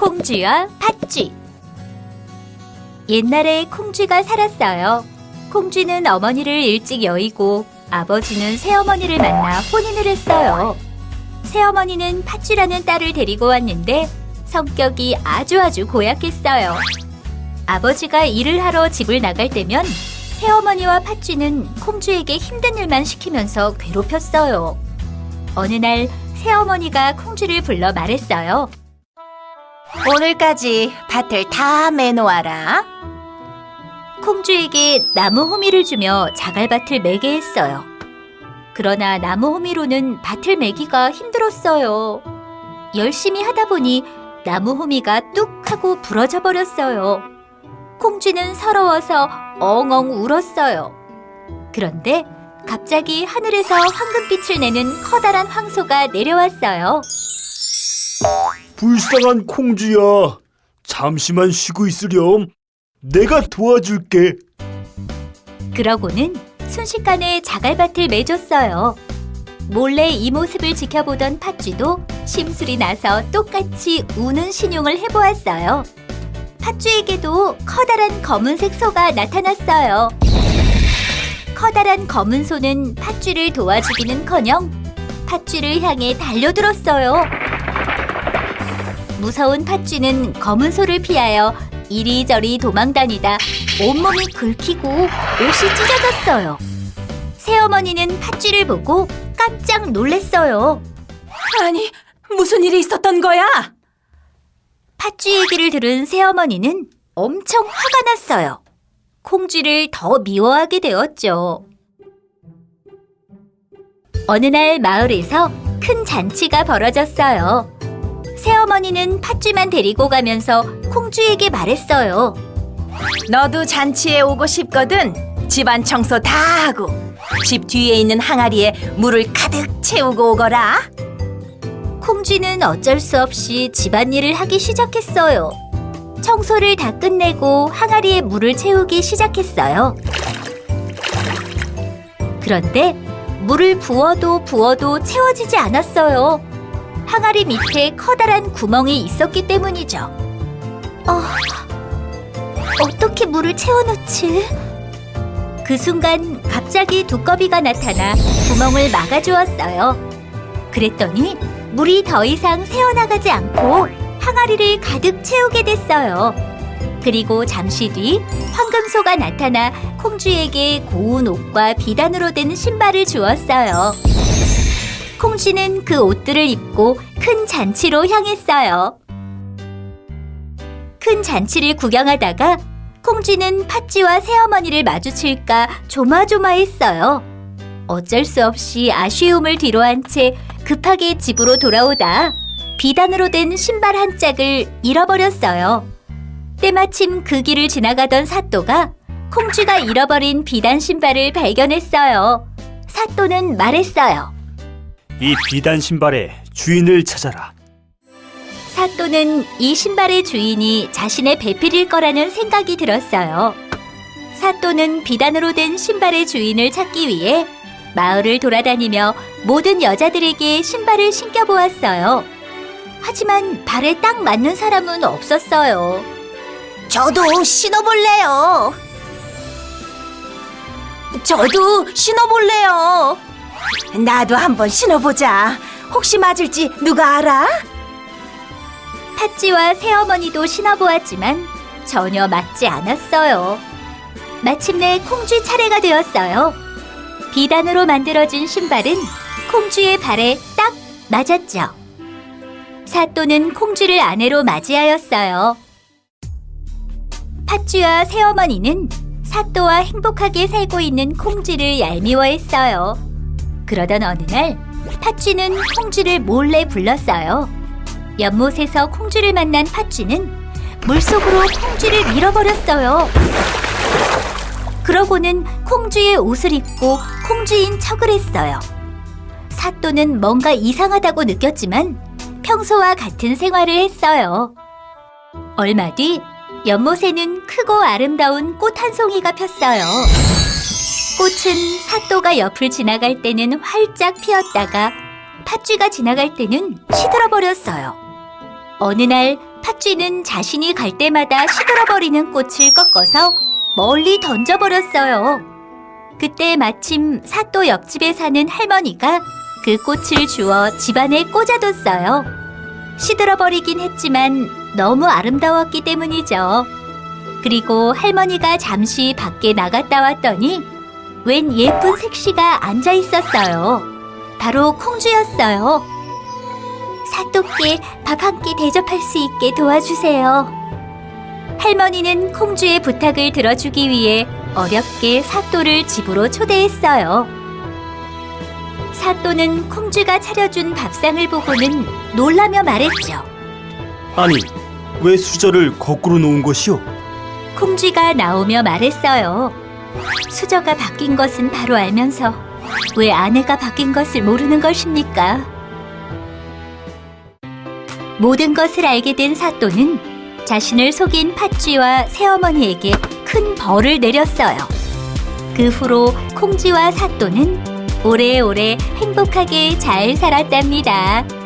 콩쥐와 팥쥐 옛날에 콩쥐가 살았어요. 콩쥐는 어머니를 일찍 여의고 아버지는 새어머니를 만나 혼인을 했어요. 새어머니는 팥쥐라는 딸을 데리고 왔는데 성격이 아주 아주 고약했어요. 아버지가 일을 하러 집을 나갈 때면 새어머니와 팥쥐는 콩쥐에게 힘든 일만 시키면서 괴롭혔어요. 어느 날 새어머니가 콩쥐를 불러 말했어요. 오늘까지 밭을 다 매놓아라. 콩쥐에게 나무 호미를 주며 자갈밭을 매게 했어요. 그러나 나무 호미로는 밭을 매기가 힘들었어요. 열심히 하다 보니 나무 호미가 뚝 하고 부러져 버렸어요. 콩쥐는 서러워서 엉엉 울었어요. 그런데 갑자기 하늘에서 황금빛을 내는 커다란 황소가 내려왔어요. 불쌍한 콩쥐야. 잠시만 쉬고 있으렴. 내가 도와줄게. 그러고는 순식간에 자갈밭을 매줬어요. 몰래 이 모습을 지켜보던 팥쥐도 심술이 나서 똑같이 우는 신용을 해보았어요. 팥쥐에게도 커다란 검은색 소가 나타났어요. 커다란 검은 소는 팥쥐를 도와주기는커녕 팥쥐를 향해 달려들었어요. 무서운 팥쥐는 검은 소를 피하여 이리저리 도망다니다 온몸이 긁히고 옷이 찢어졌어요. 새어머니는 팥쥐를 보고 깜짝 놀랐어요. 아니, 무슨 일이 있었던 거야? 팥쥐 얘기를 들은 새어머니는 엄청 화가 났어요. 콩쥐를 더 미워하게 되었죠. 어느 날 마을에서 큰 잔치가 벌어졌어요. 새어머니는 팥쥐만 데리고 가면서 콩쥐에게 말했어요. 너도 잔치에 오고 싶거든. 집안 청소 다 하고 집 뒤에 있는 항아리에 물을 가득 채우고 오거라. 콩쥐는 어쩔 수 없이 집안일을 하기 시작했어요. 청소를 다 끝내고 항아리에 물을 채우기 시작했어요. 그런데 물을 부어도 부어도 채워지지 않았어요. 항아리 밑에 커다란 구멍이 있었기 때문이죠. 어, 어떻게 물을 채워놓지? 그 순간 갑자기 두꺼비가 나타나 구멍을 막아주었어요. 그랬더니 물이 더 이상 새어나가지 않고 항아리를 가득 채우게 됐어요. 그리고 잠시 뒤 황금소가 나타나 콩쥐에게 고운 옷과 비단으로 된 신발을 주었어요. 콩쥐는 그 옷들을 입고 큰 잔치로 향했어요. 큰 잔치를 구경하다가 콩쥐는 팥쥐와 새어머니를 마주칠까 조마조마했어요. 어쩔 수 없이 아쉬움을 뒤로한 채 급하게 집으로 돌아오다 비단으로 된 신발 한 짝을 잃어버렸어요. 때마침 그 길을 지나가던 사또가 콩쥐가 잃어버린 비단 신발을 발견했어요. 사또는 말했어요. 이 비단 신발의 주인을 찾아라. 사또는 이 신발의 주인이 자신의 배필일 거라는 생각이 들었어요. 사또는 비단으로 된 신발의 주인을 찾기 위해 마을을 돌아다니며 모든 여자들에게 신발을 신겨보았어요. 하지만 발에 딱 맞는 사람은 없었어요. 저도 신어볼래요. 저도 신어볼래요. 나도 한번 신어보자. 혹시 맞을지 누가 알아? 팥쥐와 새어머니도 신어보았지만 전혀 맞지 않았어요. 마침내 콩쥐 차례가 되었어요. 비단으로 만들어진 신발은 콩쥐의 발에 딱 맞았죠. 사또는 콩쥐를 아내로 맞이하였어요. 팥쥐와 새어머니는 사또와 행복하게 살고 있는 콩쥐를 얄미워했어요. 그러던 어느 날 팥쥐는 콩쥐를 몰래 불렀어요. 연못에서 콩쥐를 만난 팥쥐는 물속으로 콩쥐를 밀어버렸어요. 그러고는 콩쥐의 옷을 입고 콩쥐인 척을 했어요. 사또는 뭔가 이상하다고 느꼈지만 평소와 같은 생활을 했어요. 얼마 뒤 연못에는 크고 아름다운 꽃 한 송이가 폈어요. 꽃은 사또가 옆을 지나갈 때는 활짝 피었다가 팥쥐가 지나갈 때는 시들어 버렸어요. 어느 날 팥쥐는 자신이 갈 때마다 시들어버리는 꽃을 꺾어서 멀리 던져버렸어요. 그때 마침 사또 옆집에 사는 할머니가 그 꽃을 주워 집안에 꽂아뒀어요. 시들어버리긴 했지만 너무 아름다웠기 때문이죠. 그리고 할머니가 잠시 밖에 나갔다 왔더니 웬 예쁜 색시가 앉아 있었어요. 바로 콩주였어요. 사또께 밥 한 끼 대접할 수 있게 도와주세요. 할머니는 콩주의 부탁을 들어주기 위해 어렵게 사또를 집으로 초대했어요. 사또는 콩주가 차려준 밥상을 보고는 놀라며 말했죠. 아니, 왜 수저를 거꾸로 놓은 것이오? 콩쥐가 나오며 말했어요. 수저가 바뀐 것은 바로 알면서 왜 아내가 바뀐 것을 모르는 것입니까? 모든 것을 알게 된 사또는 자신을 속인 팥쥐와 새어머니에게 큰 벌을 내렸어요. 그 후로 콩쥐와 사또는 오래오래 행복하게 잘 살았답니다.